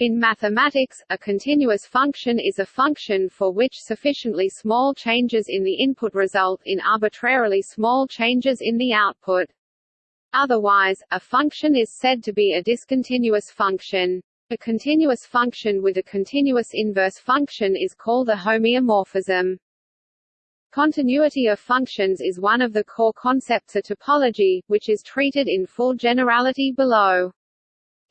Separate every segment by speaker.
Speaker 1: In mathematics, a continuous function is a function for which sufficiently small changes in the input result in arbitrarily small changes in the output. Otherwise, a function is said to be a discontinuous function. A continuous function with a continuous inverse function is called a homeomorphism. Continuity of functions is one of the core concepts of topology, which is treated in full generality below.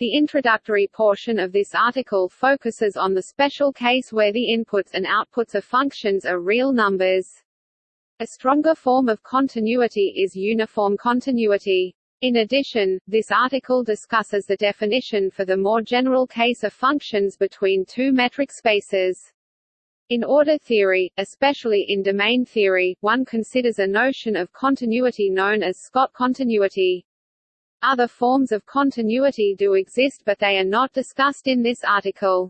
Speaker 1: The introductory portion of this article focuses on the special case where the inputs and outputs of functions are real numbers. A stronger form of continuity is uniform continuity. In addition, this article discusses the definition for the more general case of functions between two metric spaces. In order theory, especially in domain theory, one considers a notion of continuity known as Scott continuity. Other forms of continuity do exist but they are not discussed in this article.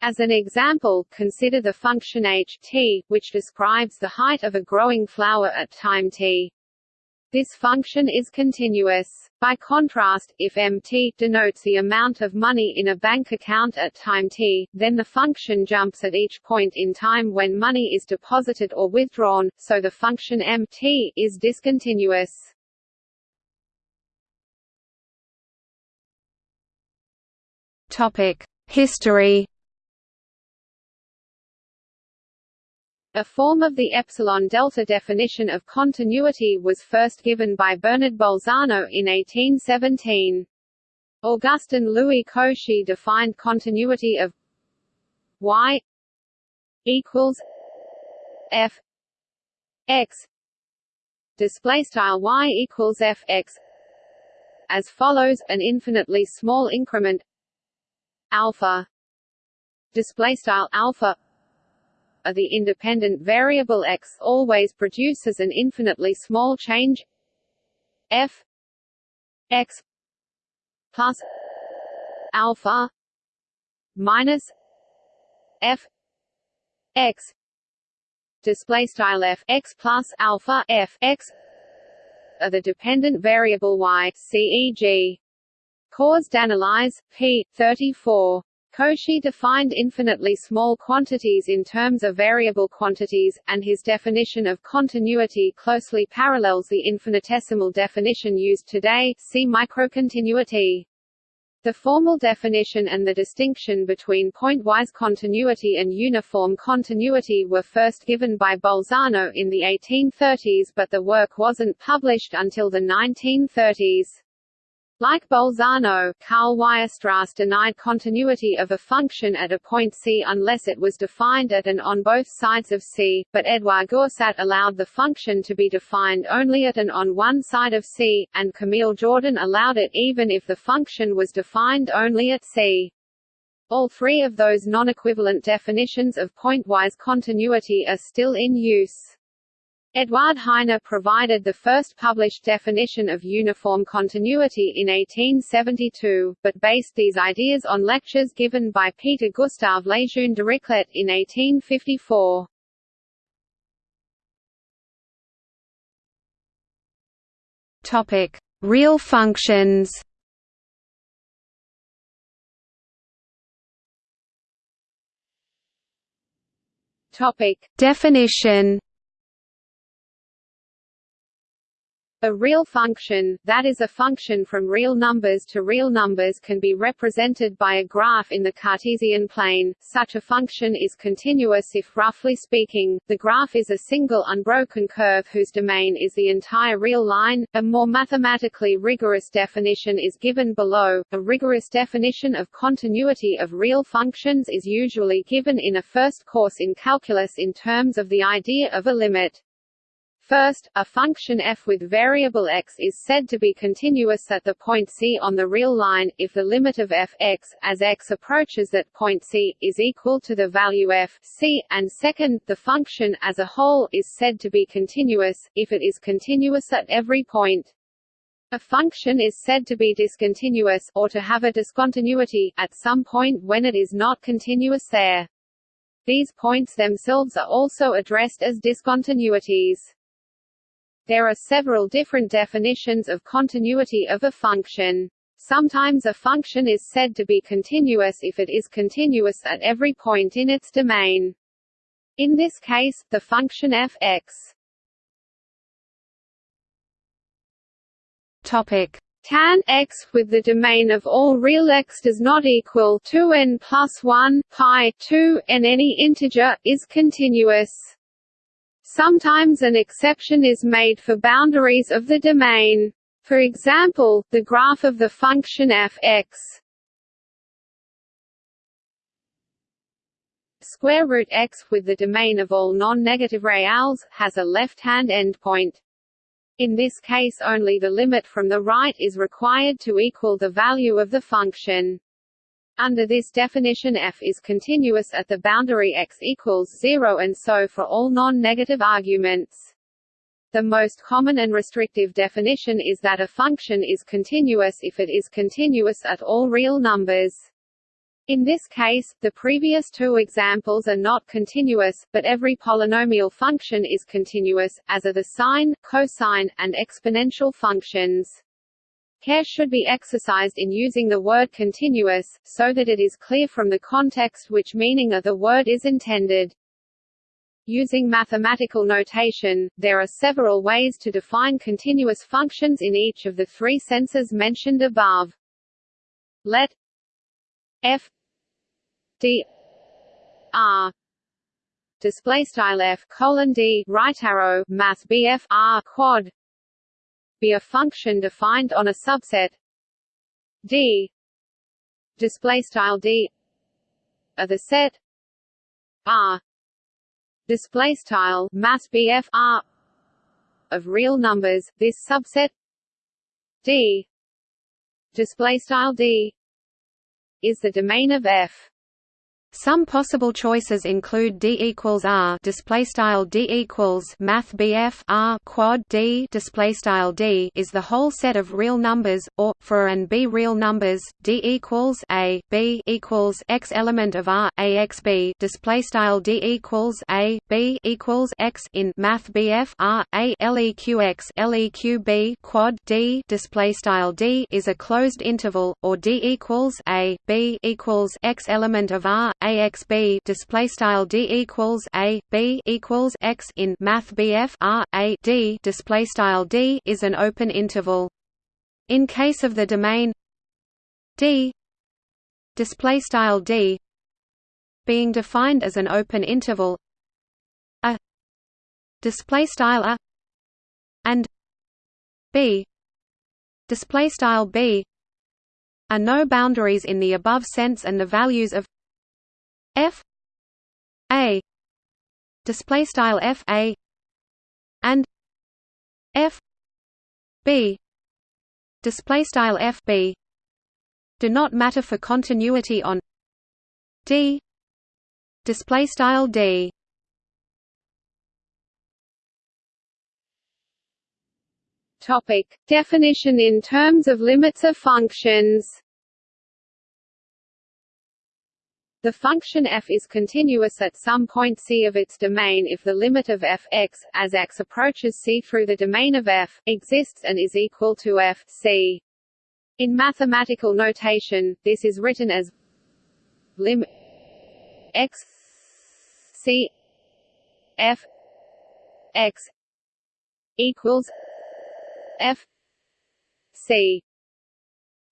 Speaker 1: As an example, consider the function h t, which describes the height of a growing flower at time t. This function is continuous. By contrast, if mt denotes the amount of money in a bank account at time t, then the function jumps at each point in time when money is deposited or withdrawn, so the function mt is discontinuous.
Speaker 2: History.
Speaker 1: A form of the epsilon-delta definition of continuity was first given by Bernard Bolzano in 1817. Augustin Louis Cauchy defined continuity of y equals f x display style y equals f x as follows an infinitely small increment alpha. Display style alpha of the independent variable x always produces an infinitely small change. F x plus alpha minus f x. Display style f x plus alpha f x are the dependent variable y ceg Cours d'analyse p. 34. Cauchy defined infinitely small quantities in terms of variable quantities, and his definition of continuity closely parallels the infinitesimal definition used today see microcontinuity. The formal definition and the distinction between pointwise continuity and uniform continuity were first given by Bolzano in the 1830s but the work wasn't published until the 1930s. Like Bolzano, Karl Weierstrass denied continuity of a function at a point C unless it was defined at and on both sides of C, but Edouard Goursat allowed the function to be defined only at and on one side of C, and Camille Jordan allowed it even if the function was defined only at C. All three of those non-equivalent definitions of pointwise continuity are still in use. Eduard Heine provided the first published definition of uniform continuity in 1872, but based these ideas on lectures given by Peter Gustav Lejeune Dirichlet in 1854.
Speaker 2: Topic: Real functions.
Speaker 1: Topic:
Speaker 2: Definition
Speaker 1: A real function, that is a function from real numbers to real numbers can be represented by a graph in the Cartesian plane. Such a function is continuous if roughly speaking, the graph is a single unbroken curve whose domain is the entire real line. A more mathematically rigorous definition is given below. A rigorous definition of continuity of real functions is usually given in a first course in calculus in terms of the idea of a limit. First, a function f with variable x is said to be continuous at the point C on the real line, if the limit of f x, as x approaches that point C, is equal to the value f c, and second, the function as a whole is said to be continuous, if it is continuous at every point. A function is said to be discontinuous, or to have a discontinuity, at some point when it is not continuous there. These points themselves are also addressed as discontinuities. There are several different definitions of continuity of a function. Sometimes a function is said to be continuous if it is continuous at every point in its domain. In this case, the function f x
Speaker 2: Topic
Speaker 1: tan x with the domain of all real x does not equal 2n plus 1 pi 2 and any integer is continuous. Sometimes an exception is made for boundaries of the domain. For example, the graph of the function f x square root x with the domain of all non-negative reals has a left-hand endpoint. In this case only the limit from the right is required to equal the value of the function. Under this definition f is continuous at the boundary x equals 0 and so for all non-negative arguments. The most common and restrictive definition is that a function is continuous if it is continuous at all real numbers. In this case, the previous two examples are not continuous, but every polynomial function is continuous, as are the sine, cosine, and exponential functions. Care should be exercised in using the word continuous, so that it is clear from the context which meaning of the word is intended. Using mathematical notation, there are several ways to define continuous functions in each of the three senses mentioned above. Let f d r display style f colon d right arrow bf r quad be a function defined on a subset d. Display style d. Of the set r. Display style math BF R. Of real numbers this subset D. Display style D. Is the domain of F
Speaker 2: some possible choices include d equals r display style d equals math bf r quad d display style d is the whole set of real numbers, or for and b real numbers, d equals a b equals x element of r a x b display style d equals a b equals x in math bf r a leq x leq b quad d display style d is a closed interval, or d equals a b equals x element of r AXB display style D equals A B equals X in Math BF R A D display style D is an open interval. In case of the domain D display style D being defined as an open interval a display style a and b display style b are no boundaries in the above sense and the values of f a display style f a and f b display style f b do not matter for continuity on d display style d.
Speaker 1: Topic. Definition in terms of limits of functions The function f is continuous at some point c of its domain if the limit of f x, as x approaches c through the domain of f, exists and is equal to f c. In mathematical notation, this is written as lim x c f x equals f c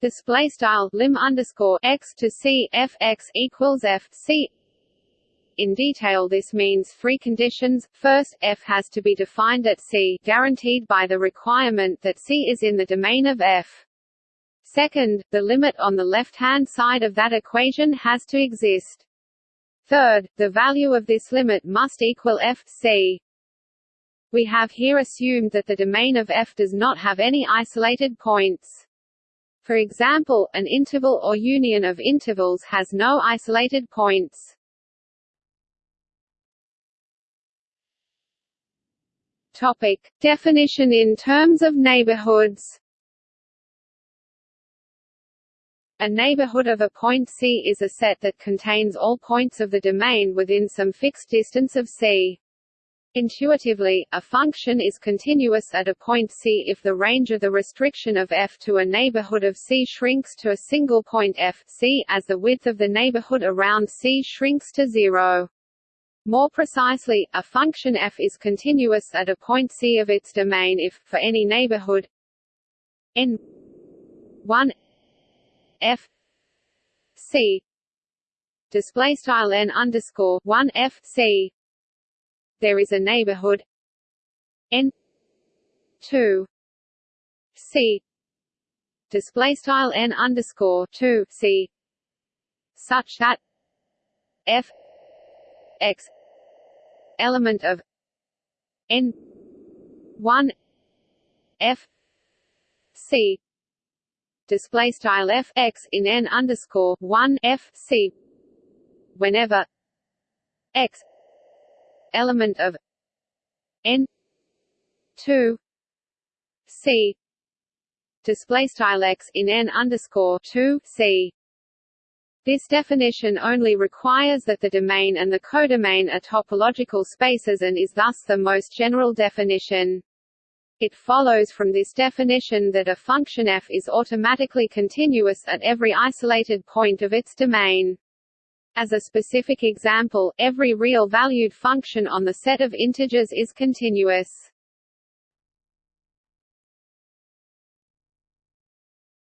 Speaker 1: display style lim underscore x to c f x equals f c. In detail this means three conditions, first, f has to be defined at c guaranteed by the requirement that c is in the domain of f. Second, the limit on the left-hand side of that equation has to exist. Third, the value of this limit must equal f c. We have here assumed that the domain of f does not have any isolated points. For example, an interval or union of intervals has no isolated points. Topic: Definition in terms of neighborhoods. A neighborhood of a point C is a set that contains all points of the domain within some fixed distance of C. Intuitively, a function is continuous at a point C if the range of the restriction of f to a neighborhood of C shrinks to a single point f C as the width of the neighborhood around C shrinks to zero. More precisely, a function f is continuous at a point C of its domain if, for any neighborhood n 1 f c display style n underscore 1 f c there is a neighborhood. N. 2 c. Display style n underscore 2 c. Such that f. X. Element of n. 1 f. C. Display style f x in n underscore 1 f c. Whenever x element of n 2 c display style x in n underscore 2 c this definition only requires that the domain and the codomain are topological spaces and is thus the most general definition. It follows from this definition that a function f is automatically continuous at every isolated point of its domain. As a specific example, every real-valued function on the set of integers is continuous.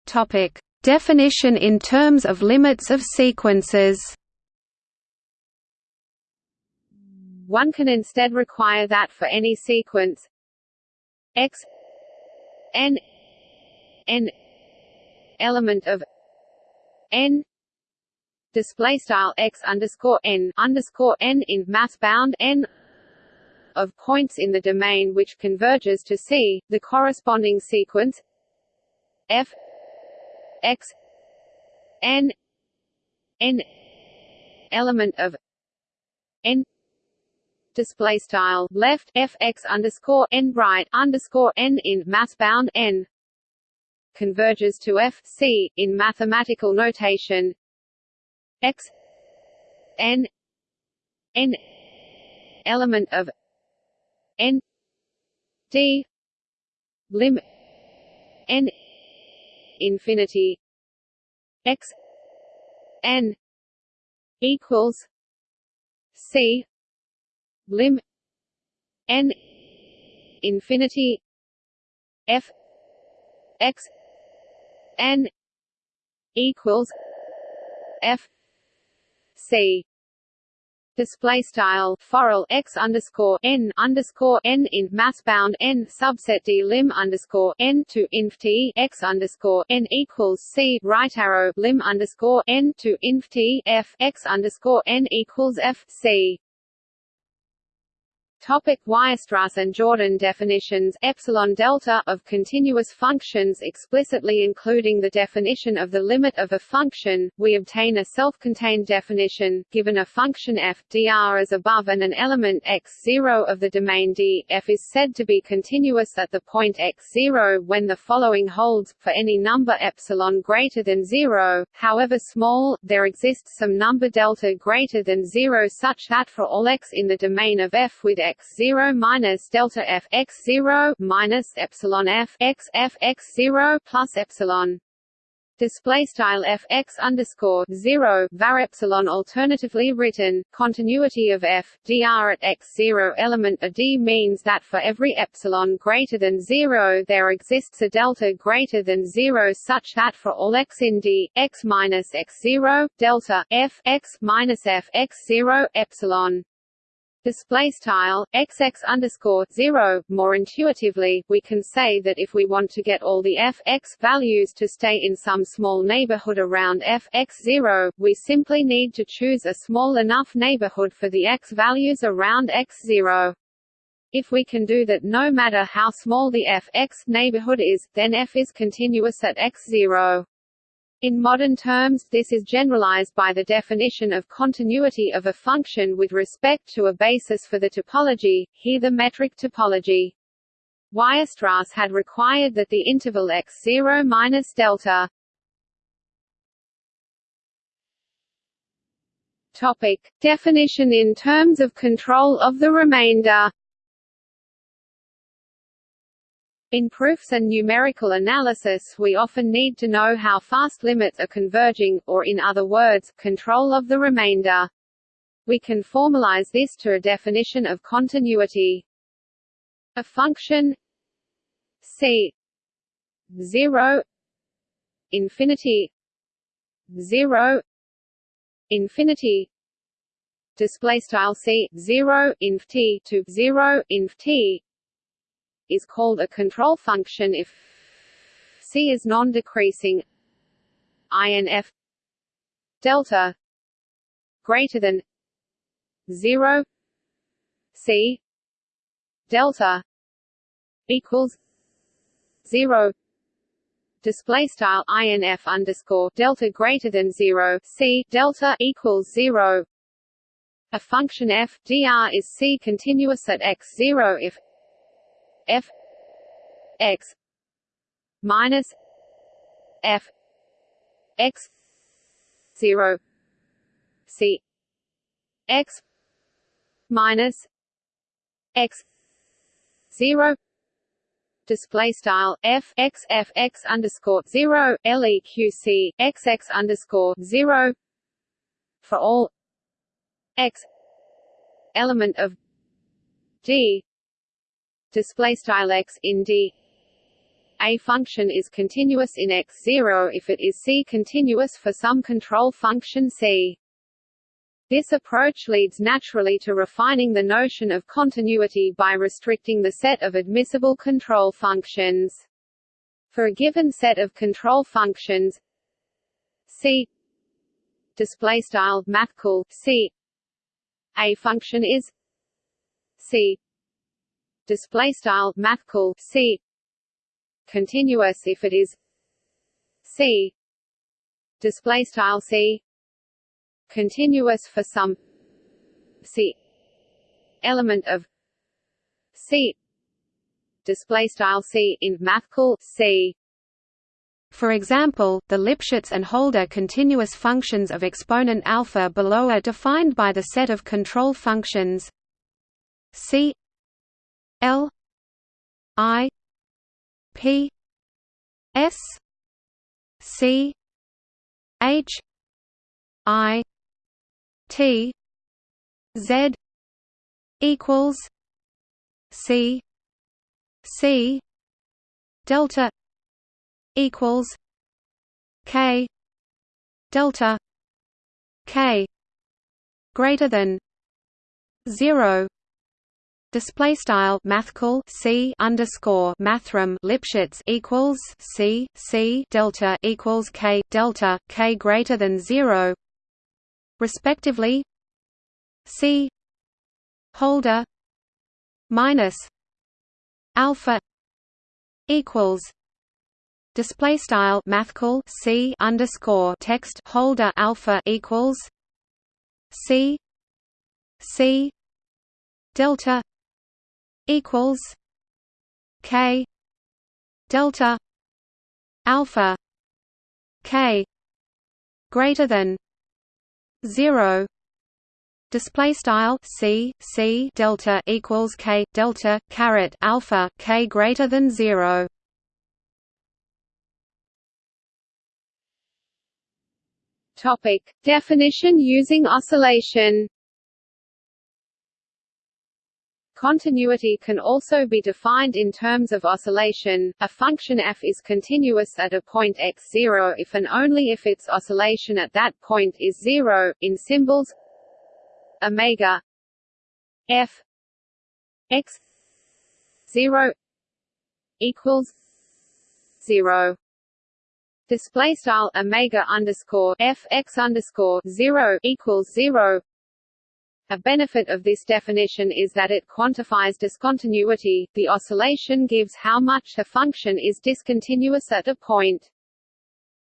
Speaker 2: Topic: Definition in terms of limits of sequences.
Speaker 1: One can instead require that for any sequence x n n element of n display style x underscore n underscore n in mass bound n of points in the domain which converges to C, the corresponding sequence f x n n element of n display style left f x underscore n right underscore n in mass bound n converges to f c in mathematical notation x n n element of n d lim n infinity x n equals c lim n infinity f x n equals f C. Display style forel x underscore n underscore n in mass bound n subset d lim underscore n to inf t x underscore n equals c right arrow lim underscore n to inf t f x underscore n equals f c Topic Weierstrass and Jordan definitions. Epsilon delta of continuous functions explicitly including the definition of the limit of a function, we obtain a self-contained definition, given a function f dr as above and an element x0 of the domain D, f is said to be continuous at the point x0 when the following holds, for any number epsilon greater than 0, however small, there exists some number delta greater than 0 such that for all x in the domain of f with x zero minus delta f x zero minus epsilon f x f x zero plus epsilon. Display style f x underscore zero var epsilon alternatively written continuity of f dr at x zero element a d means that for every epsilon greater than zero there exists a delta greater than zero such that for all x in d x minus x zero delta f x minus f x zero epsilon display style xx underscore zero. More intuitively, we can say that if we want to get all the f x values to stay in some small neighborhood around f x zero, we simply need to choose a small enough neighborhood for the x values around x zero. If we can do that no matter how small the f x neighborhood is, then f is continuous at x zero. In modern terms, this is generalized by the definition of continuity of a function with respect to a basis for the topology, here the metric topology. Weierstrass had required that the interval x0 minus delta Topic. Definition in terms of control of the remainder In proofs and numerical analysis we often need to know how fast limits are converging, or in other words, control of the remainder. We can formalize this to a definition of continuity. A function c 0 infinity 0 infinity display style c 0 inf t to 0 inf t is called a control function if c is non-decreasing inf delta greater than 0 c delta equals 0 display style inf underscore delta greater than zero c delta equals zero. A function f dr is c continuous at x zero if f x minus f x zero c x minus x zero. Display style f x f x underscore zero leq x x underscore zero for all x element of d display style x in d a function is continuous in x0 if it is C continuous for some control function C. This approach leads naturally to refining the notion of continuity by restricting the set of admissible control functions. For a given set of control functions C display style C a function is C display style mathcal C. Continuous if it is C. Display style C. Continuous for some C. Element of C. Display style C in mathcal C.
Speaker 2: For example, the Lipschitz and Holder continuous functions of exponent alpha below are defined by the set of control functions C L I P S C H I T Z equals C C delta equals K delta K greater than zero Display style mathcal c underscore mathrm Lipschitz equals c c delta equals k delta k greater than zero. Respectively C holder minus alpha equals display style mathcal C underscore text holder alpha equals C C delta equals K delta alpha K greater than 0 display style c c delta equals k delta caret alpha k greater than 0
Speaker 1: topic. Definition using oscillation Continuity can also be defined in terms of oscillation. A function f is continuous at a point x0 if and only if its oscillation at that point is zero. In symbols, omega f x zero equals zero. Display style omega underscore f x underscore zero equals zero. A benefit of this definition is that it quantifies discontinuity, the oscillation gives how much a function is discontinuous at a point.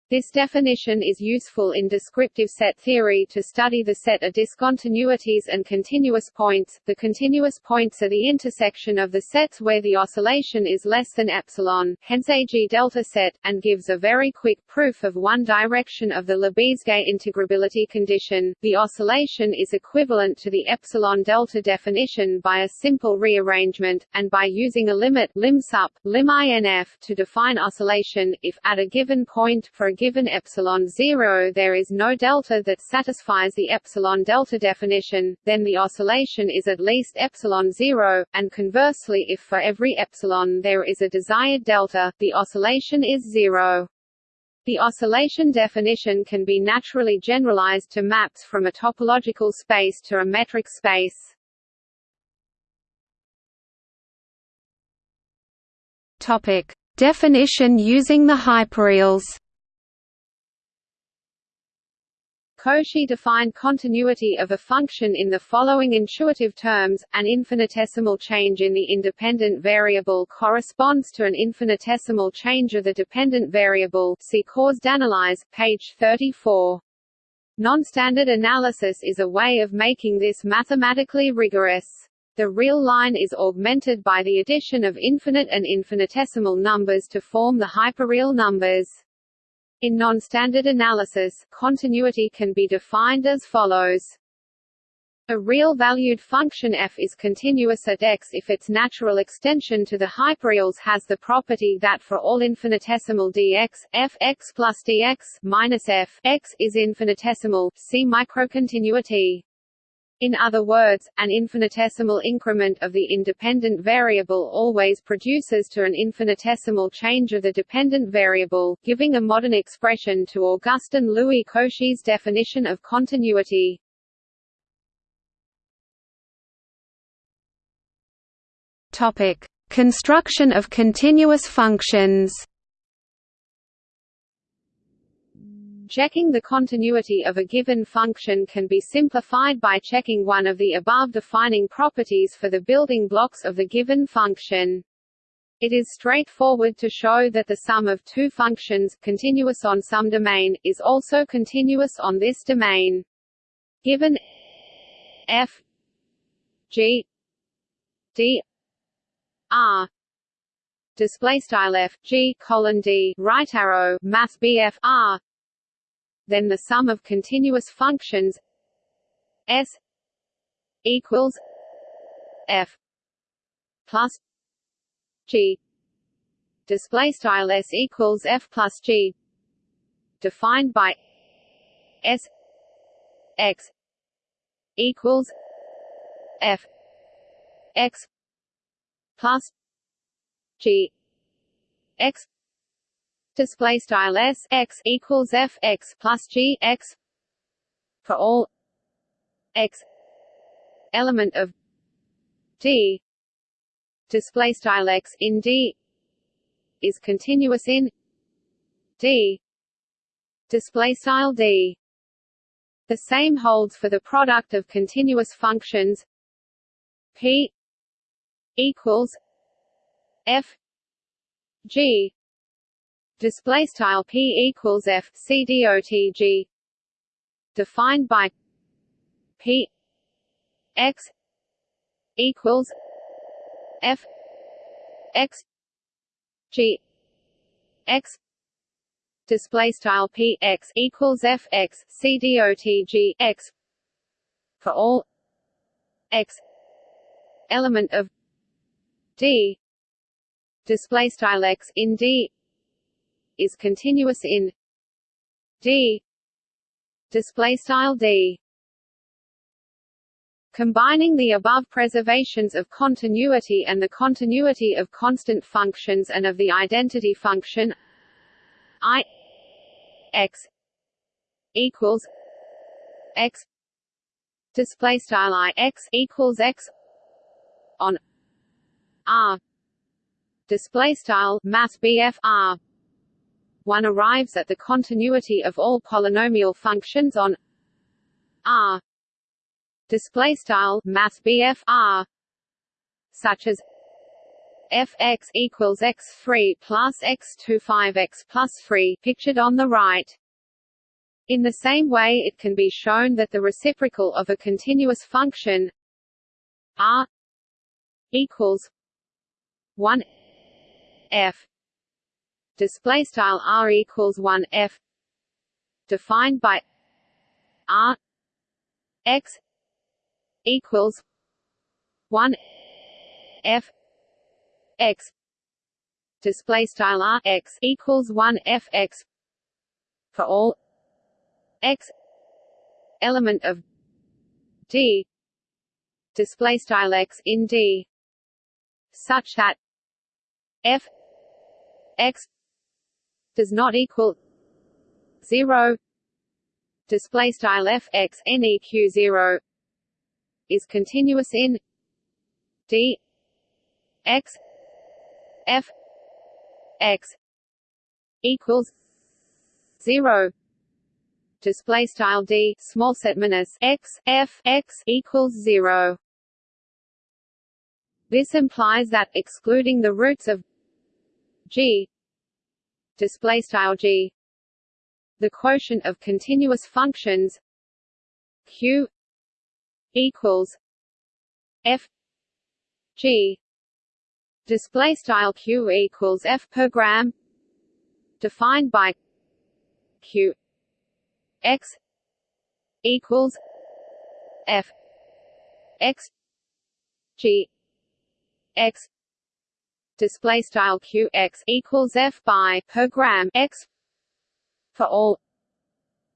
Speaker 1: This definition is useful in descriptive set theory to study the set of discontinuities and continuous points. The continuous points are the intersection of the sets where the oscillation is less than epsilon, hence a G delta set, and gives a very quick proof of one direction of the Lebesgue integrability condition. The oscillation is equivalent to the epsilon delta definition by a simple rearrangement, and by using a limit lim sup, lim inf to define oscillation, if at a given point for given epsilon 0 there is no delta that satisfies the epsilon delta definition, then the oscillation is at least epsilon 0, and conversely if for every epsilon there is a desired delta, the oscillation is 0. The oscillation definition can be naturally generalized to maps from a topological space to a metric space.
Speaker 2: Topic: Definition using the hyperreals.
Speaker 1: Cauchy defined continuity of a function in the following intuitive terms, an infinitesimal change in the independent variable corresponds to an infinitesimal change of the dependent variable see Cours d'analyse, page 34. Non-standard analysis is a way of making this mathematically rigorous. The real line is augmented by the addition of infinite and infinitesimal numbers to form the hyperreal numbers. In non-standard analysis, continuity can be defined as follows. A real-valued function f is continuous at x if its natural extension to the hyperreals has the property that for all infinitesimal dx, f x plus dx minus f x is infinitesimal. See microcontinuity. In other words, an infinitesimal increment of the independent variable always produces to an infinitesimal change of the dependent variable, giving a modern expression to Augustin Louis Cauchy's definition of continuity.
Speaker 2: Topic: Construction of continuous functions.
Speaker 1: Checking the continuity of a given function can be simplified by checking one of the above defining properties for the building blocks of the given function. It is straightforward to show that the sum of two functions, continuous on some domain, is also continuous on this domain. Given f g d r display style f g colon d right arrow math bf r then the sum of continuous functions s equals f plus g. Display style s equals f plus g. Defined by s x equals f x plus g x display style s x equals f x plus g x for all x element of d. Display style x in d is continuous in d. Display style d. The same holds for the product of continuous functions. P equals f g display style p equals f c dot g. Defined by p x equals f x g x. Display style p x equals f x c dot g x. For all x element of d. Display style x in d is continuous in D. Display style D. Combining the above preservations of continuity and the continuity of constant functions and of the identity function i x equals x. Display style i x equals x on r. Display style math bf r one arrives at the continuity of all polynomial functions on R display style math R such as f x equals x three plus x two five x plus three pictured on the right. In the same way it can be shown that the reciprocal of a continuous function r equals 1 f display style r equals 1 f. Defined by r x equals 1 f x. Display style r x equals 1 f x. For all x element of d. Display style x in d. Such that f x does not equal 0 display style f x neq 0 is continuous in d x f x equals 0 display style d small set minus x f x equals 0 this implies that excluding the roots of g display style g. The quotient of continuous functions q equals f g. Display style q equals f per gram defined by q x equals f x g x display style q x equals f by per gram x for all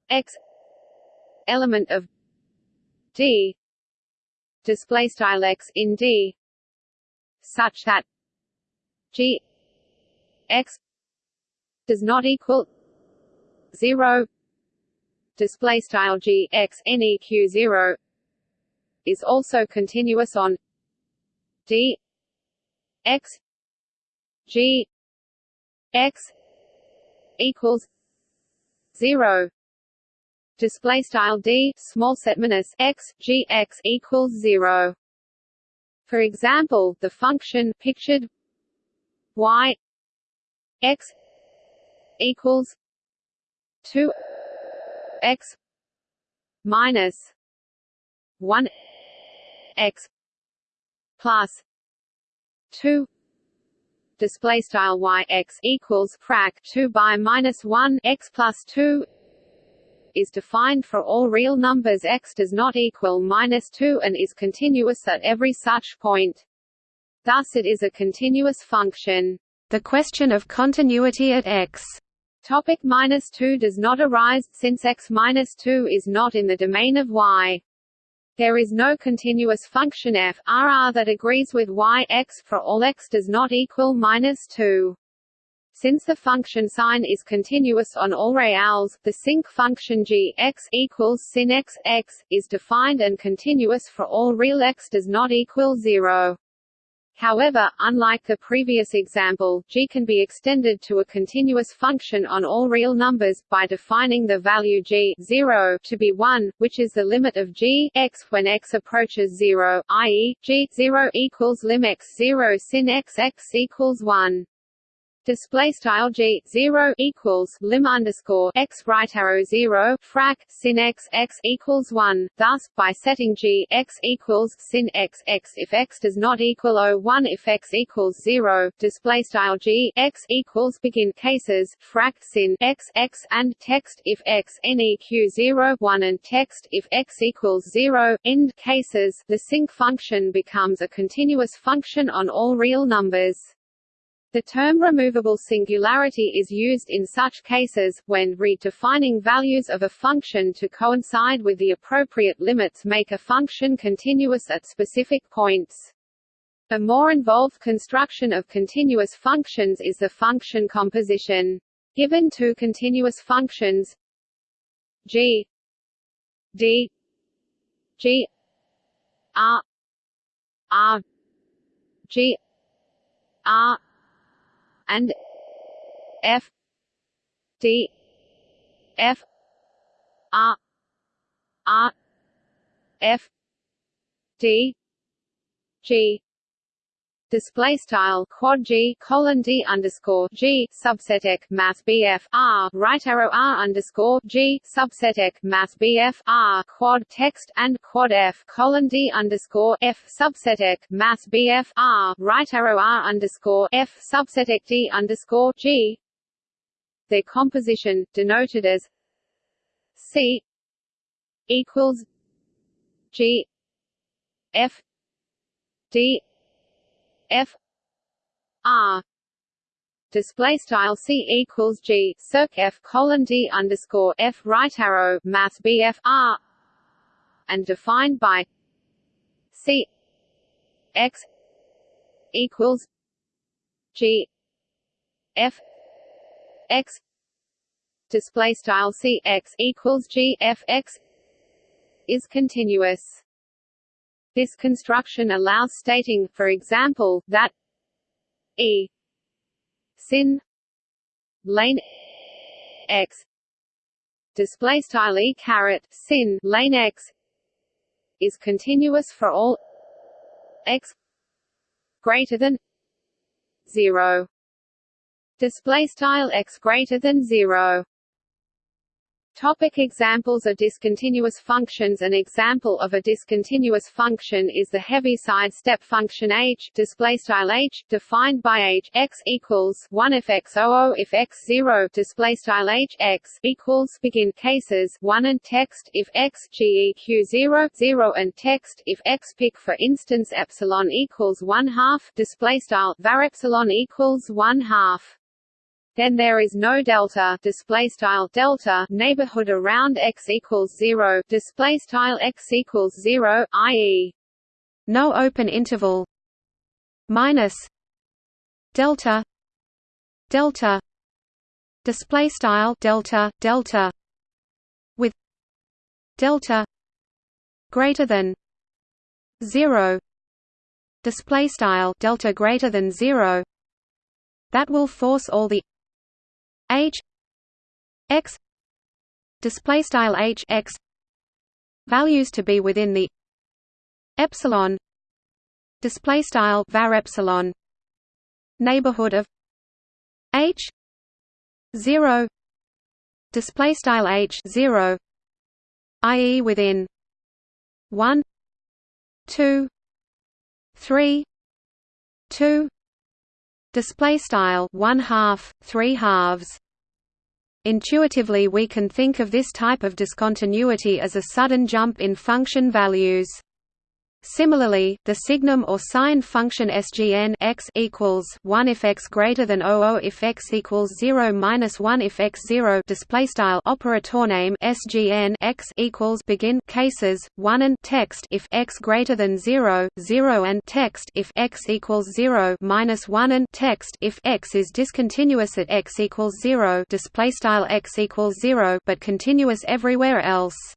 Speaker 1: x element of d. Display style x in d such that g x does not equal 0 display style g x neq 0 is also continuous on d x G X equals zero. Display style d small set minus x g x equals 0 for example the function pictured y x equals 2 x minus 1 x plus 2 display style y x equals frac 2 by minus 1 x plus 2 is defined for all real numbers x does not equal minus 2 and is continuous at every such point. Thus it is a continuous function.
Speaker 2: The question of continuity at x
Speaker 1: Topic minus 2 does not arise, since x minus 2 is not in the domain of y. There is no continuous function f r that agrees with y x for all x does not equal minus 2. Since the function sine is continuous on all reals, the sinc function g x equals sin x x is defined and continuous for all real x does not equal 0. However, unlike the previous example, g can be extended to a continuous function on all real numbers, by defining the value g 0 to be 1, which is the limit of g x when x approaches 0, i.e., g 0 equals lim x 0 sin x x equals 1 display style g 0 equals lim underscore x right arrow 0 frac sin x x equals 1 thus by setting g x equals sin x x if x does not equal o 1 if x equals 0 display style g x equals begin cases frac sin x x and text if x neq 0 1 and text if x equals 0 end cases. The sinc function becomes a continuous function on all real numbers the term removable singularity is used in such cases, when redefining values of a function to coincide with the appropriate limits make a function continuous at specific points. A more involved construction of continuous functions is the function composition. Given two continuous functions g d g r r g r and F D F R R F D G display style quad g colon d underscore g subseteq math bf r right arrow r underscore g subseteq math bf r quad text and quad f colon d underscore f subseteq math bf r right arrow r underscore f subseteq d underscore g. Their composition, denoted as C equals G F D F R display style C equals G circ F colon D underscore F right arrow Math BF R and defined by C X equals G F X display style C X equals G F X is continuous. This construction allows stating, for example, that E sin lane x display style e caret sin lane x is continuous for all x greater than 0 display style x greater than 0 Topic examples of discontinuous functions. An example of a discontinuous function is the Heaviside step function h displaystyle h defined by h x equals 1 if x 00 if x 0 displaystyle h x equals begin cases 1 and text if x geq 0 0 and text if x pick for instance epsilon equals 1 half displaystyle var epsilon equals 1 half then there is no delta display style delta neighborhood around x equals 0 display style x equals 0 i.e.
Speaker 2: no open interval minus delta delta display style delta delta with delta greater than 0 display style delta greater than 0 that will force all the h x display style h x values to be within the epsilon display style var epsilon neighborhood of h 0 display style h 0 ie within 1 2 3 2 display style 1 half 3 halves Intuitively we can think of this type of discontinuity as a sudden jump in function values. Similarly, the signum or sign function sgn x equals 1 if x greater than 00 if x equals 0 minus 1 if x 0 display style operator name sgn x equals begin cases 1 and text if x greater than 0 0 and text if x equals 0 minus 1 and text if x is discontinuous at x equals 0 display style x equals 0 but continuous everywhere else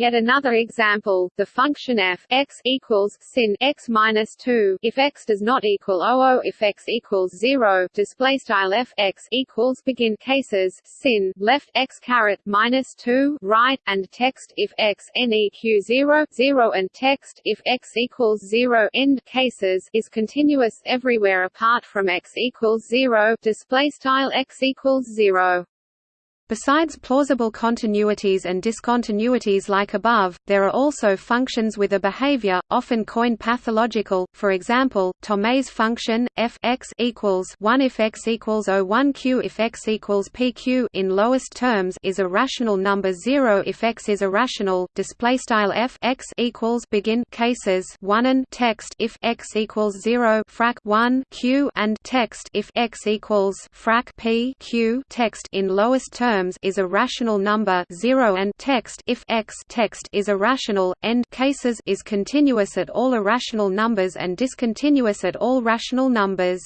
Speaker 1: Yet another example, the function f x equals sin x minus two if x does not equal 00 if x equals zero. Display style f x equals begin cases sin left x caret minus two right and text if x neq zero zero and text if x equals zero end cases is continuous everywhere apart from x equals zero. Display style x equals zero.
Speaker 2: Besides plausible continuities and discontinuities like above, there are also functions with a behavior, often coined pathological, for example, Thomae's function, f x equals 1 if x equals 01 q if x equals pq in lowest terms is a rational number 0 if x is irrational, displaystyle f x equals begin cases 1 and text if x equals 0 frac 1 q and text if x equals frac p q text in lowest terms terms is a rational number 0 and text if x text is irrational end cases is continuous at all irrational numbers and discontinuous at all rational numbers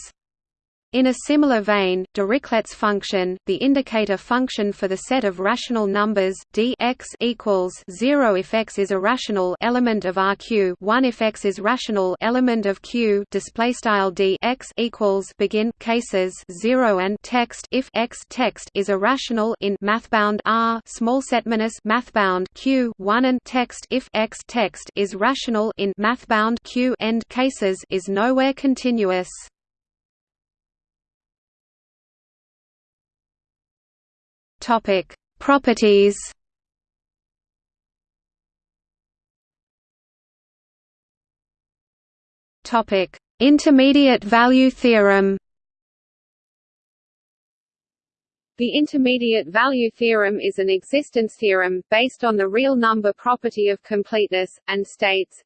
Speaker 2: In a similar vein, Dirichlet's function, the indicator function for the set of rational numbers d x equals 0 if x is a rational element of RQ, 1 if x is rational element of Q, display style d x equals begin cases 0 and text if x text is a rational in mathbound R small set minus mathbound Q, 1 and text if x text is rational in mathbound Q end cases is nowhere continuous.
Speaker 1: Topic: Properties. Topic: Intermediate value theorem. The intermediate value theorem is an existence theorem, based on the real number property of completeness, and states,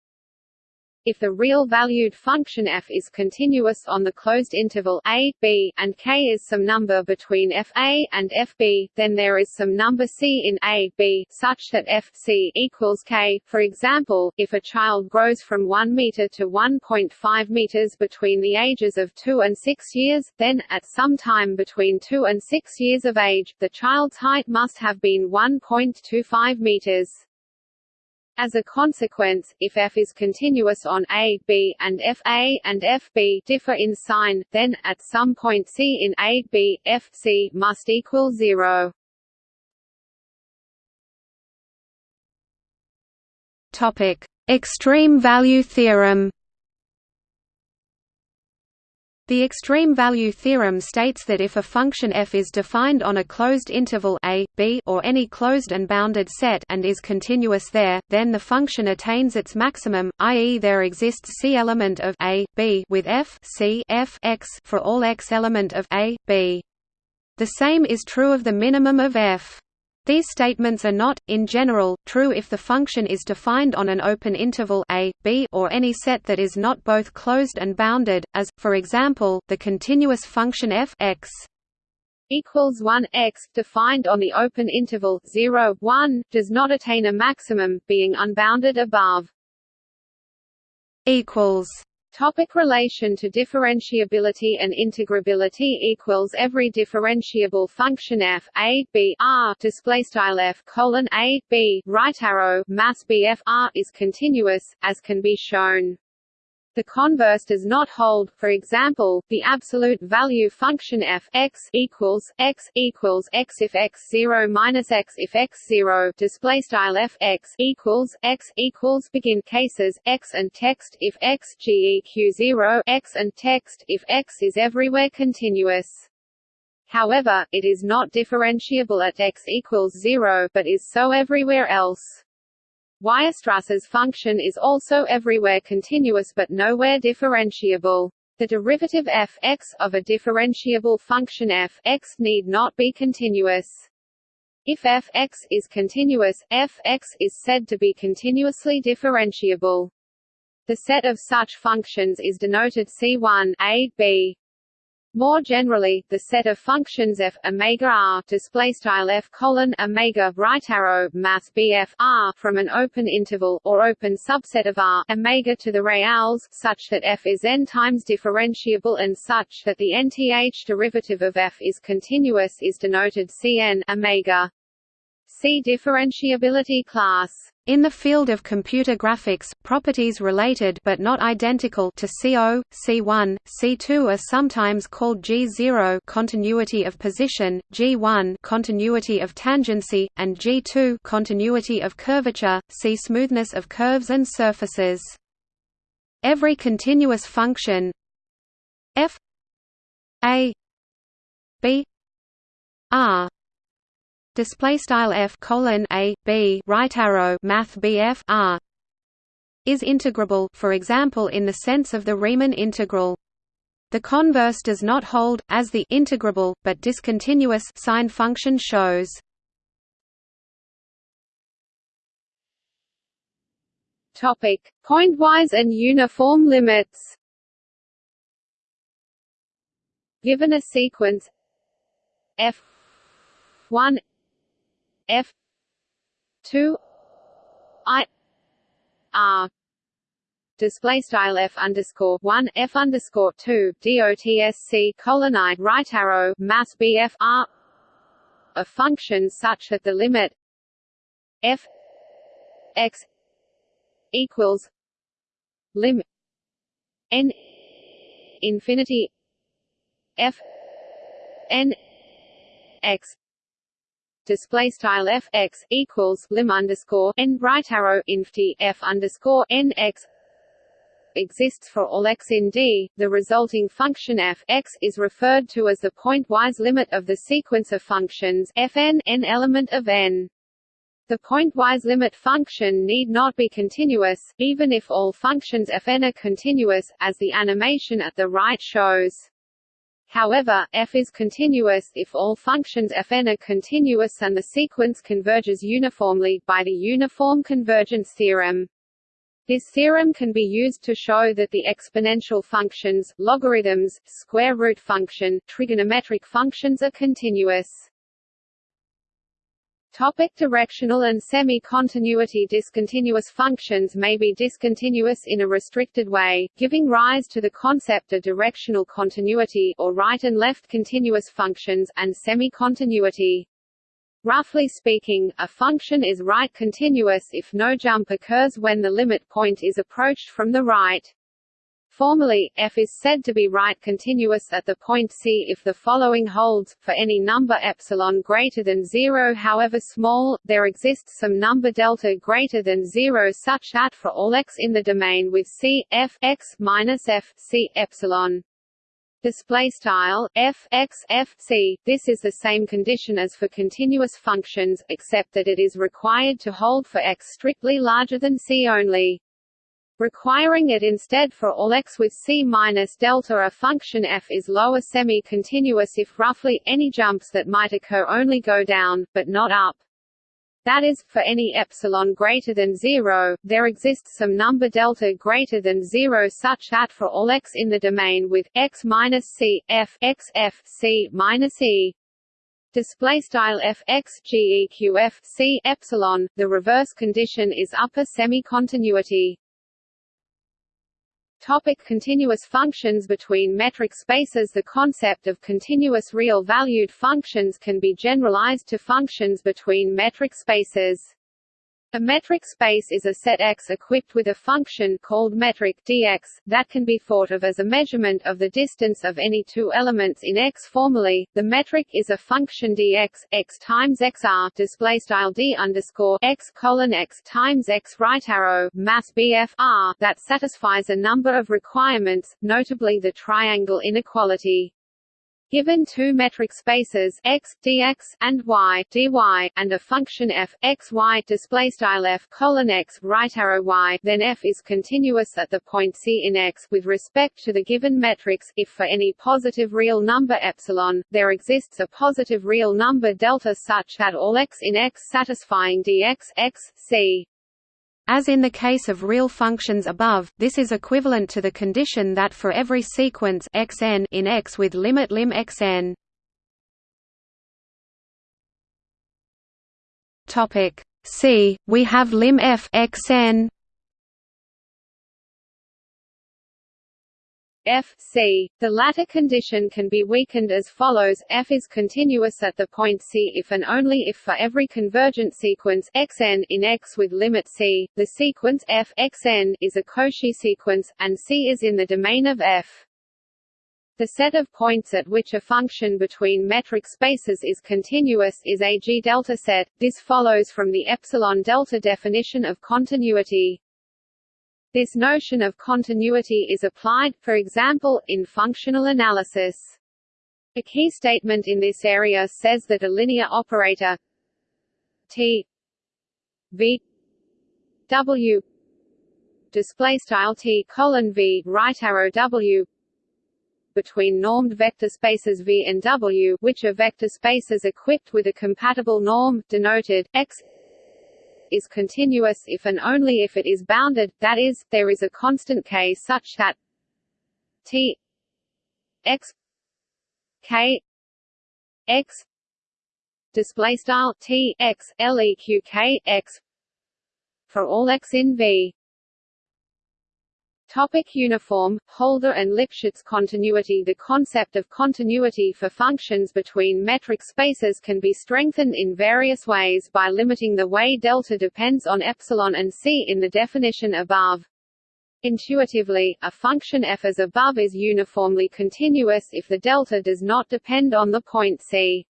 Speaker 1: if the real-valued function f is continuous on the closed interval a, b, and k is some number between f a and f b, then there is some number c in a, b, such that f c equals k. For example, if a child grows from 1 meter to 1.5 meters between the ages of 2 and 6 years, then, at some time between 2 and 6 years of age, the child's height must have been 1.25 meters. As a consequence, if f is continuous on a, b, and f a and f b differ in sign, then, at some point c in a, b, f c must equal zero. Extreme value theorem.
Speaker 2: The extreme value theorem states that if a function f is defined on a closed interval a, b or any closed and bounded set and is continuous there, then the function attains its maximum, i.e. there exists c element of a, b with f, c f x for all x element of a, b. The same is true of the minimum of f. These statements are not, in general, true if the function is defined on an open interval a, b or any set that is not both closed and bounded, as, for example, the continuous function f x
Speaker 1: equals 1 x defined on the open interval 0 1 does not attain a maximum being unbounded above
Speaker 2: equals
Speaker 1: Topic relation to differentiability and integrability equals every differentiable function f a b r display style f colon a b right arrow math b f r is continuous, as can be shown. The converse does not hold. For example, the absolute value function f x equals x equals x if x zero minus x if x zero display style f x equals x equals begin cases x and text if x geq zero x and text if x is everywhere continuous. However, it is not differentiable at x equals zero, but is so everywhere else. Weierstrass's function is also everywhere continuous but nowhere differentiable. The derivative f x of a differentiable function f x need not be continuous. If f x is continuous, f x is said to be continuously differentiable. The set of such functions is denoted C1 a, b. More generally, the set of functions f omega r display style f colon omega right arrow bf r from an open interval or open subset of r omega to the reals such that f is n times differentiable and such that the nth derivative of f is continuous is denoted cn omega. See differentiability class.
Speaker 2: In the field of computer graphics, properties related but not identical to CO, C1, C2 are sometimes called G0 continuity of position, G1 continuity of tangency, and G2 continuity of curvature. See smoothness of curves and surfaces. Every continuous function f a b r display style f colon a b right arrow math bf r is integrable for example in the sense of the Riemann integral. The converse does not hold as the integrable but discontinuous sign function shows.
Speaker 1: Topic. Pointwise and uniform limits. Given a sequence f 1 F two I R display style f underscore one f underscore two dotsc colon i right arrow math bf r a function such that the limit f x equals lim n infinity f n x display style f x equals lim underscore n right arrow inft f underscore n x exists for all x in D, the resulting function f x is referred to as the pointwise limit of the sequence of functions fn n element of n. The pointwise limit function need not be continuous, even if all functions fn are continuous, as the animation at the right shows. However, f is continuous if all functions fn are continuous and the sequence converges uniformly, by the uniform convergence theorem. This theorem can be used to show that the exponential functions, logarithms, square root function, trigonometric functions are continuous. Topic directional and semi-continuity Discontinuous functions may be discontinuous in a restricted way, giving rise to the concept of directional continuity or right and left continuous functions, and semi-continuity. Roughly speaking, a function is right continuous if no jump occurs when the limit point is approached from the right. Formally, f is said to be right continuous at the point C if the following holds, for any number epsilon greater than 0 however small, there exists some number delta greater than 0 such that for all x in the domain with C, f x minus f C epsilon. Display style f x f c. This is the same condition as for continuous functions except that it is required to hold for x strictly larger than c only requiring it instead for all x with c minus delta a function f is lower semi-continuous if roughly any jumps that might occur only go down, but not up. That is, for any epsilon greater than 0, there exists some number delta greater than 0 such that for all x in the domain with x minus c, f x f c minus e display style f x g e q f c epsilon, the reverse condition is upper semi-continuity. Topic continuous functions between metric spaces The concept of continuous real-valued functions can be generalized to functions between metric spaces. A metric space is a set X equipped with a function called metric dx, that can be thought of as a measurement of the distance of any two elements in X. Formally, the metric is a function dx, x times xr display style d underscore x colon x times x right arrow math bf r that satisfies a number of requirements, notably the triangle inequality. Given two metric spaces x dx and y dy and a function f x y f colon x right arrow y, then f is continuous at the point c in x with respect to the given metrics. If for any positive real number epsilon, there exists a positive real number delta such that all x in x satisfying dx x c
Speaker 2: as in the case of real functions above, this is equivalent to the condition that for every sequence xn in X with limit lim xn. Topic C. We have lim f xn
Speaker 1: f c. The latter condition can be weakened as follows: f is continuous at the point c if and only if for every convergent sequence xn in X with limit c, the sequence f xn is a Cauchy sequence, and c is in the domain of f. The set of points at which a function between metric spaces is continuous is a G-delta set. This follows from the epsilon delta definition of continuity. This notion of continuity is applied, for example, in functional analysis. A key statement in this area says that a linear operator T V W display style T colon V right arrow W between normed vector spaces V and W which are vector spaces equipped with a compatible norm denoted X is continuous if and only if it is bounded, that is, there is a constant k such that t x k x display style t x leq k x for all x in V. Topic uniform, Holder and Lipschitz continuity The concept of continuity for functions between metric spaces can be strengthened in various ways by limiting the way delta depends on epsilon and c in the definition above. Intuitively, a function f as above is uniformly continuous if the delta does not depend on the point c.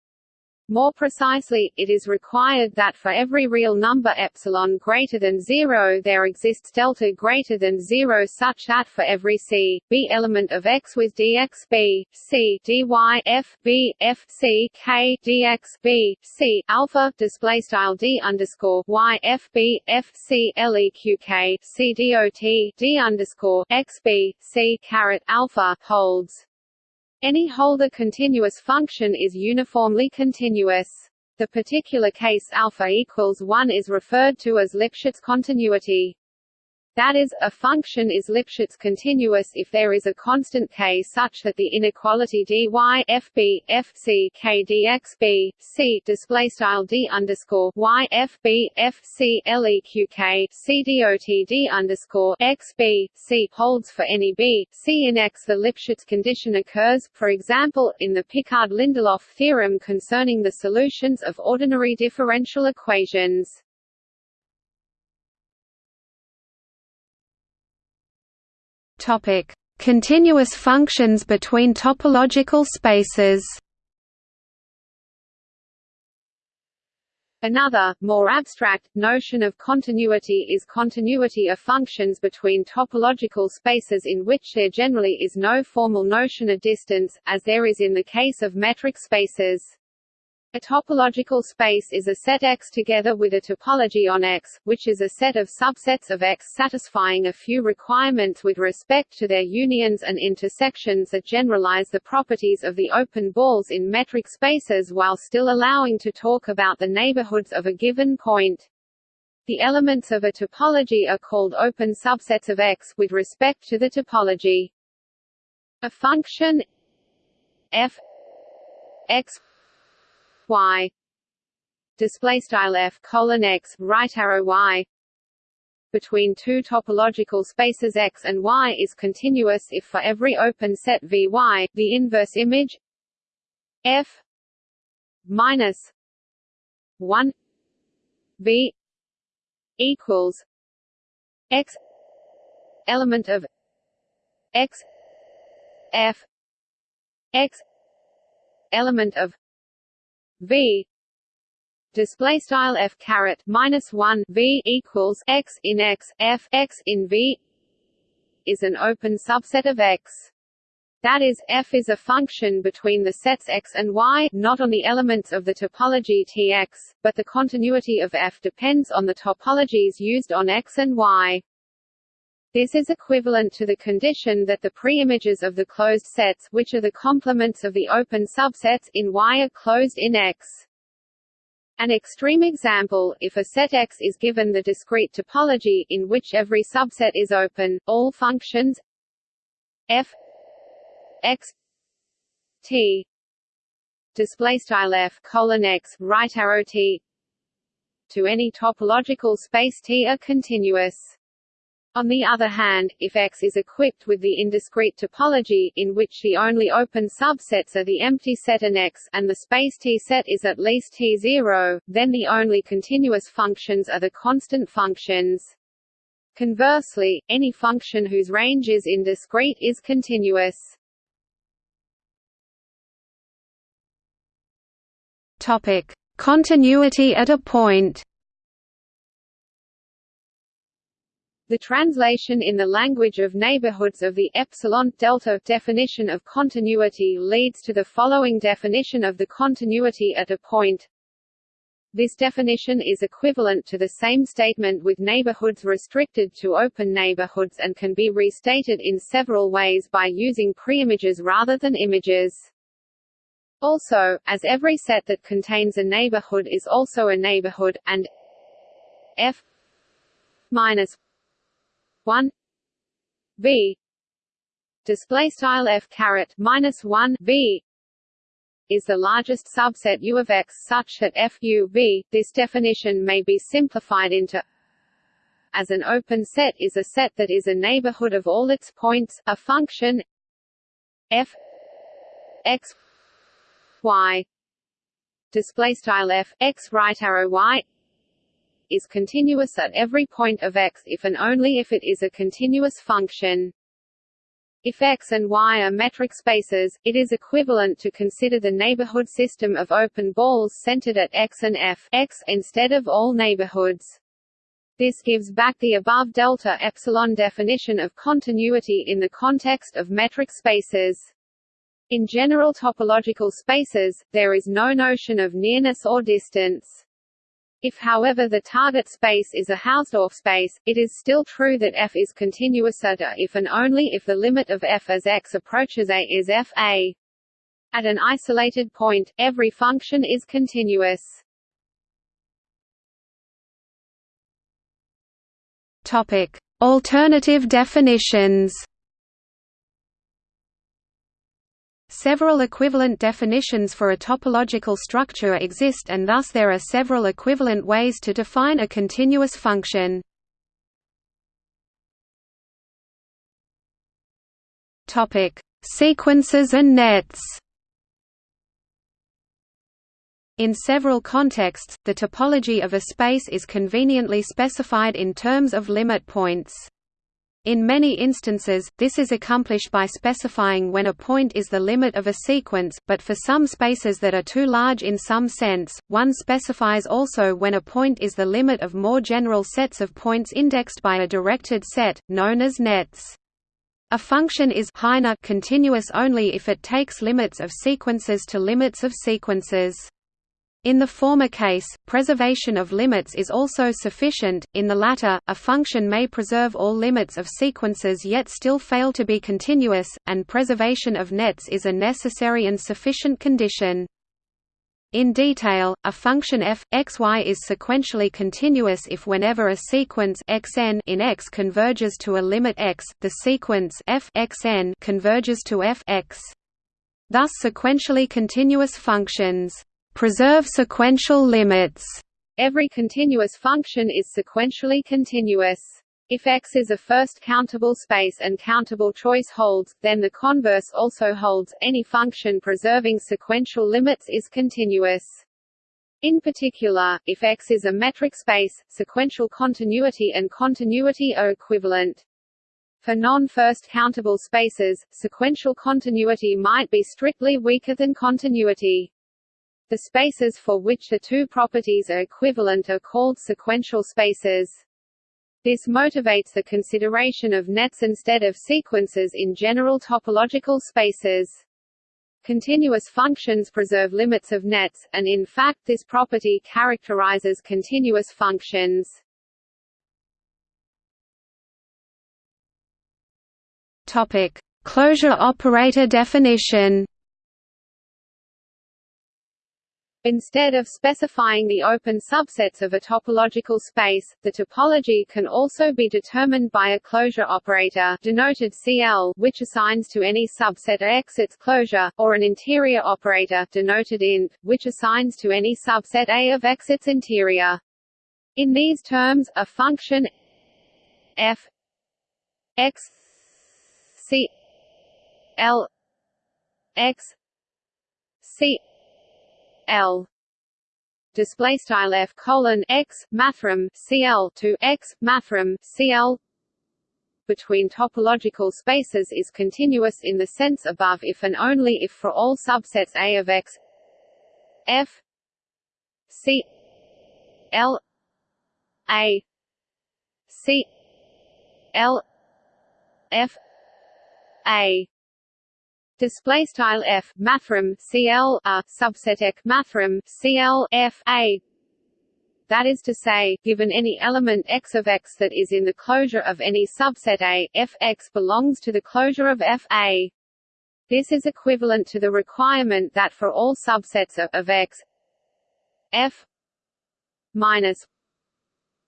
Speaker 1: More precisely, it is required that for every real number epsilon greater than 0 there exists delta greater than 0 such that for every c, b element of x with dx b, c dy f b f c k dx b, c alpha display style d underscore y f b f c leq k c dot d underscore x b c caret alpha holds. Any Holder continuous function is uniformly continuous. The particular case alpha equals 1 is referred to as Lipschitz continuity. That is, a function is Lipschitz continuous if there is a constant k such that the inequality dy fb dx b c display style d underscore leq dot d underscore x b c holds for any b c in x. The Lipschitz condition occurs, for example, in the Picard-Lindelof theorem concerning the solutions of ordinary differential equations.
Speaker 2: Topic: Continuous functions between topological spaces.
Speaker 1: Another, more abstract, notion of continuity is continuity of functions between topological spaces in which there generally is no formal notion of distance, as there is in the case of metric spaces. A topological space is a set X together with a topology on X, which is a set of subsets of X satisfying a few requirements with respect to their unions and intersections that generalize the properties of the open balls in metric spaces while still allowing to talk about the neighborhoods of a given point. The elements of a topology are called open subsets of X with respect to the topology. A function f x y. Display style f colon x right arrow y. Between two topological spaces x and y is continuous if for every open set Vy, the inverse image f minus 1 V equals x element of x f x element of v display style f caret minus 1 v equals x in x f x in v is an open subset of x that is, f is a function between the sets x and y not on the elements of the topology Tx, but the continuity of f depends on the topologies used on x and y. This is equivalent to the condition that the preimages of the closed sets which are the complements of the open subsets in Y are closed in X. An extreme example, if a set X is given the discrete topology in which every subset is open, all functions f x t display f colon x right arrow t to any topological space T are continuous. On the other hand, if X is equipped with the indiscrete topology, in which the only open subsets are the empty set and X, and the space T set is at least T0, then the only continuous functions are the constant functions. Conversely, any function whose range is indiscrete is continuous.
Speaker 2: Topic: Continuity at a point.
Speaker 1: The translation in the language of neighborhoods of the epsilon delta definition of continuity leads to the following definition of the continuity at a point. This definition is equivalent to the same statement with neighborhoods restricted to open neighborhoods and can be restated in several ways by using preimages rather than images. Also, as every set that contains a neighborhood is also a neighborhood, and f minus 1 v display style f caret minus 1 v is the largest subset U of X such that f u v. This definition may be simplified into as an open set is a set that is a neighborhood of all its points. A function f x y display style f x right arrow y is continuous at every point of x if and only if it is a continuous function. If x and y are metric spaces, it is equivalent to consider the neighborhood system of open balls centered at x and f x instead of all neighborhoods. This gives back the above delta epsilon definition of continuity in the context of metric spaces. In general topological spaces, there is no notion of nearness or distance. If however the target space is a Hausdorff space, it is still true that f is continuous at a if and only if the limit of f as x approaches a is f a. At an isolated point, every function is continuous.
Speaker 2: Topic: Alternative definitions. Several equivalent definitions for a topological structure exist and thus there are several equivalent ways to define a continuous function. Sequences and nets. In several contexts, the topology of a space is conveniently specified in terms of limit points. In many instances, this is accomplished by specifying when a point is the limit of a sequence, but for some spaces that are too large in some sense, one specifies also when a point is the limit of more general sets of points indexed by a directed set, known as nets. A function is continuous only if it takes limits of sequences to limits of sequences. In the former case, preservation of limits is also sufficient, in the latter, a function may preserve all limits of sequences yet still fail to be continuous, and preservation of nets is a necessary and sufficient condition. In detail, a function f x y is sequentially continuous if whenever a sequence xn in X converges to a limit x, the sequence f xn converges to f x. Thus sequentially continuous functions preserve sequential limits.
Speaker 1: Every continuous function is sequentially continuous. If X is a first countable space and countable choice holds, then the converse also holds, any function preserving sequential limits is continuous. In particular, if X is a metric space, sequential continuity and continuity are equivalent. For non-first countable spaces, sequential continuity might be strictly weaker than continuity. The spaces for which the two properties are equivalent are called sequential spaces. This motivates the consideration of nets instead of sequences in general topological spaces. Continuous functions preserve limits of nets, and in fact this property characterizes continuous functions.
Speaker 2: Topic: Closure operator definition.
Speaker 1: Instead of specifying the open subsets of a topological space, the topology can also be determined by a closure operator denoted CL which assigns to any subset X its closure, or an interior operator denoted int, which assigns to any subset A of X its interior. In these terms, a function f x c l x c L. Display style f colon x mathrm cl to x mathrm cl between topological spaces is continuous in the sense above if and only if for all subsets A of x f c l a c l f a display style f mathrm cl a subset ek mathrm cl f a that is to say, given any element x of x that is in the closure of any subset A, f x belongs to the closure of f A. This is equivalent to the requirement that for all subsets of, of x f minus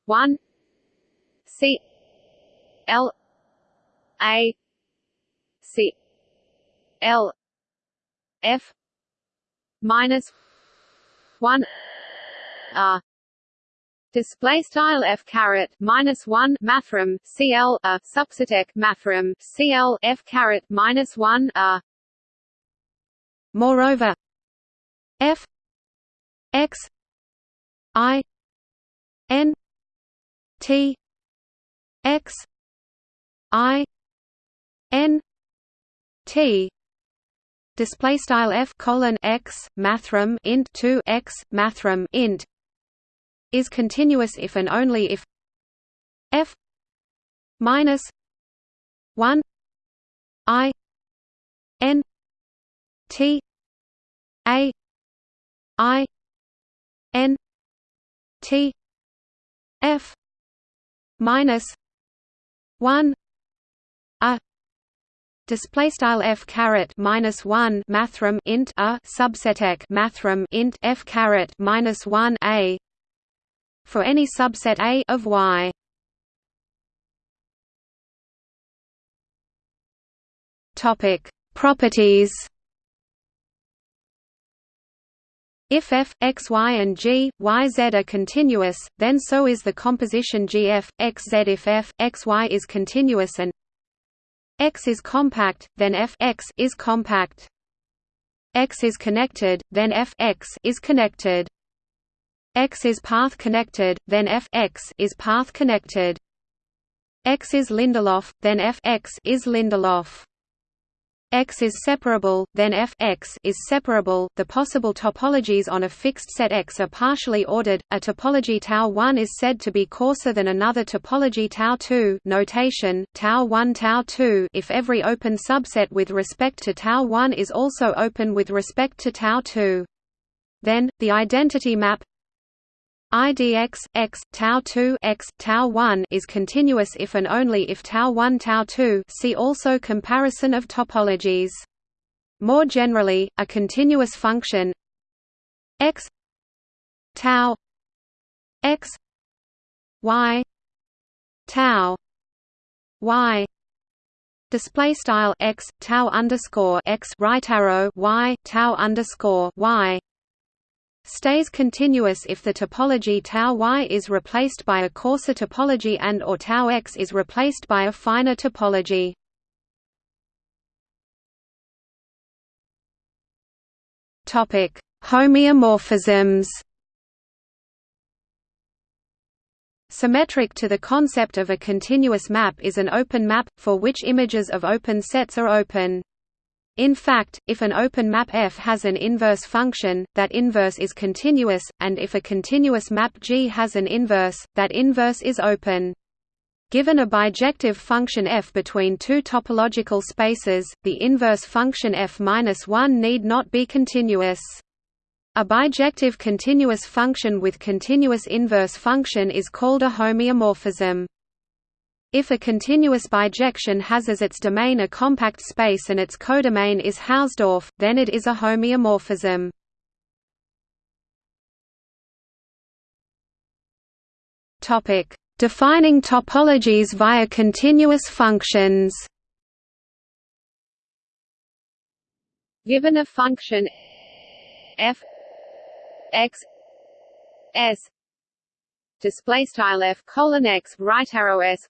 Speaker 1: 1 c l a c L F minus one R display style f caret minus 1 mathrm cl a subsetec mathrm cl f caret minus 1 a
Speaker 2: moreover f x i n t x i n t display style f colon x mathrm int 2 x mathrm int is continuous if and only if f minus 1 i n t a i n t f minus 1 a Display style f caret minus one mathrm int a subsetec mathrm int f caret minus one a for any subset A of Y. Topic Properties If f, x, y and g, y, z are continuous, then so is the composition gf, x, z. If f, x, y is continuous and X is compact, then f x is compact. X is connected, then f x is connected. X is path connected, then f x is path connected. X is Lindelof, then f x is Lindelof. X is separable, then f x is separable. The possible topologies on a fixed set X are partially ordered. A topology tau 1 is said to be coarser than another topology tau 2. Notation: tau 1 tau 2 if every open subset with respect to tau 1 is also open with respect to tau 2. Then the identity map IDX x tau 2 x tau 1 is continuous if and only if tau 1 tau 2. See also comparison of topologies. More generally, a continuous function x tau x y tau y display style x tau underscore x right arrow y tau underscore y stays continuous if the topology tau y is replaced by a coarser topology and or tau x is replaced by a finer topology. Topic: Homeomorphisms. Symmetric to the concept of a continuous map is an open map, for which images of open sets are open. In fact, if an open map F has an inverse function, that inverse is continuous, and if a continuous map G has an inverse, that inverse is open. Given a bijective function f between two topological spaces, the inverse function f-1 need not be continuous. A bijective continuous function with continuous inverse function is called a homeomorphism. If a continuous bijection has as its domain a compact space and its codomain is Hausdorff, then it is a homeomorphism. Topic: Defining topologies via continuous functions.
Speaker 1: Given a function f x s display style f colon x right arrow s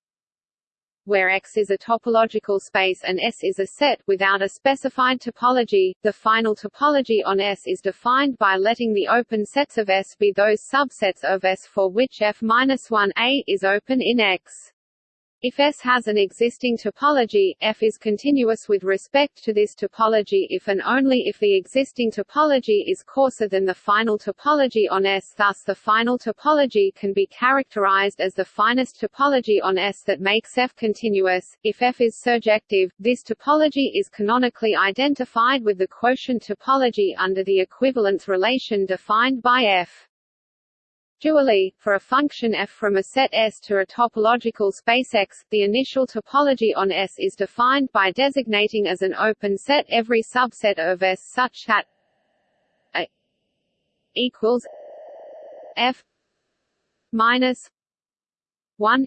Speaker 1: where X is a topological space and S is a set without a specified topology. The final topology on S is defined by letting the open sets of S be those subsets of S for which F-1A is open in X. If S has an existing topology, F is continuous with respect to this topology if and only if the existing topology is coarser than the final topology on S. Thus the final topology can be characterized as the finest topology on S that makes F continuous. If F is surjective, this topology is canonically identified with the quotient topology under the equivalence relation defined by F. Dually, for a function f from a set S to a topological space X, the initial topology on S is defined by designating as an open set every subset of S such that A equals f minus one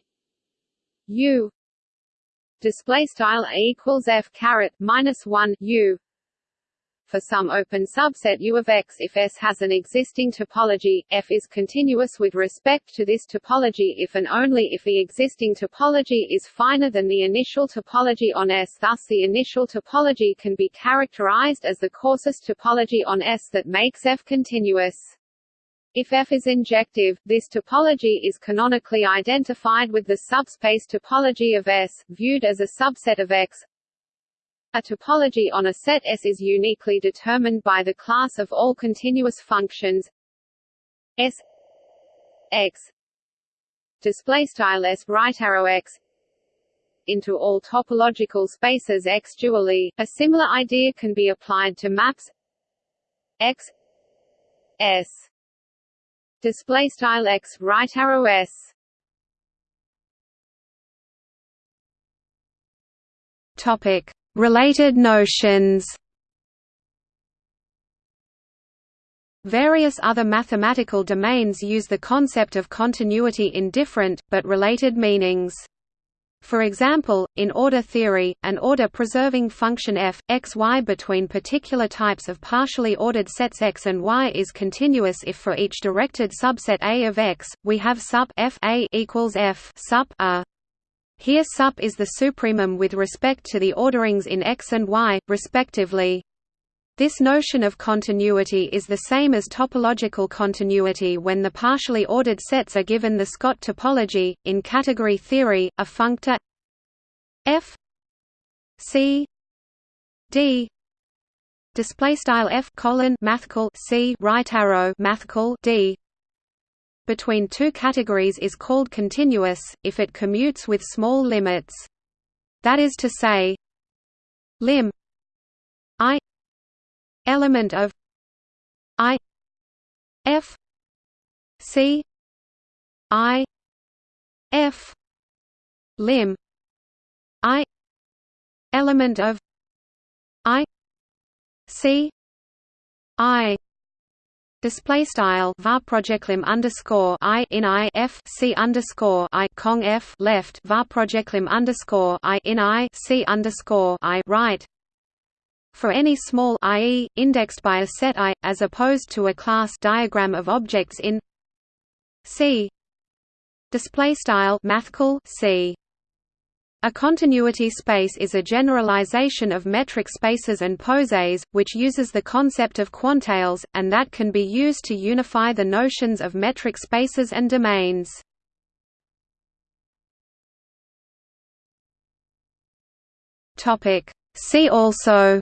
Speaker 1: U display style A equals f caret minus one U for some open subset U of X if S has an existing topology, F is continuous with respect to this topology if and only if the existing topology is finer than the initial topology on S. Thus the initial topology can be characterized as the coarsest topology on S that makes F continuous. If F is injective, this topology is canonically identified with the subspace topology of S, viewed as a subset of X. A topology on a set S is uniquely determined by the class of all continuous functions S X display style S right arrow X into all topological spaces X dually. A similar idea can be applied to maps X S display style x right arrow s
Speaker 2: topic related notions Various other mathematical domains use the concept of continuity in different, but related meanings. For example, in order theory, an order-preserving function f, x y between particular types of partially ordered sets x and y is continuous if for each directed subset A of x, we have sup f A equals f sup A. Here sup is the supremum with respect to the orderings in x and y, respectively. This notion of continuity is the same as topological continuity when the partially ordered sets are given the Scott topology. In category theory, a functor f c d display style f colon mathcal c right arrow mathcal d between two categories is called continuous if it commutes with small limits. That is to say, lim i element of i f c i f lim i element of i c i Display style var projectlim underscore i in i f c underscore i cong f left var projectlim underscore i in i c underscore i right for any small i.e., indexed by a set I, as opposed to a class diagram of objects in C. Display style mathcal C. A continuity space is a generalization of metric spaces and posets, which uses the concept of quantales, and that can be used to unify the notions of metric spaces and domains. See also.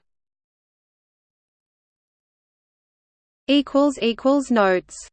Speaker 2: Notes